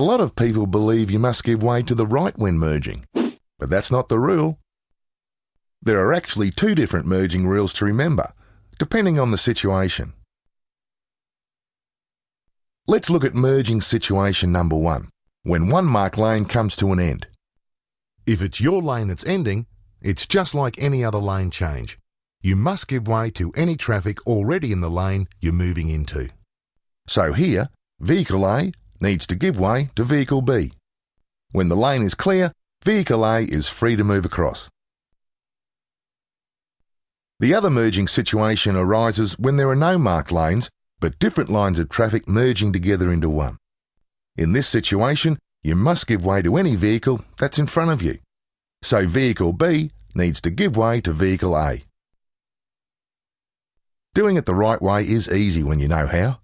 A lot of people believe you must give way to the right when merging, but that's not the rule. There are actually two different merging rules to remember, depending on the situation. Let's look at merging situation number one, when one marked lane comes to an end. If it's your lane that's ending, it's just like any other lane change. You must give way to any traffic already in the lane you're moving into. So here, vehicle A needs to give way to vehicle B. When the lane is clear, vehicle A is free to move across. The other merging situation arises when there are no marked lanes, but different lines of traffic merging together into one. In this situation, you must give way to any vehicle that's in front of you. So vehicle B needs to give way to vehicle A. Doing it the right way is easy when you know how.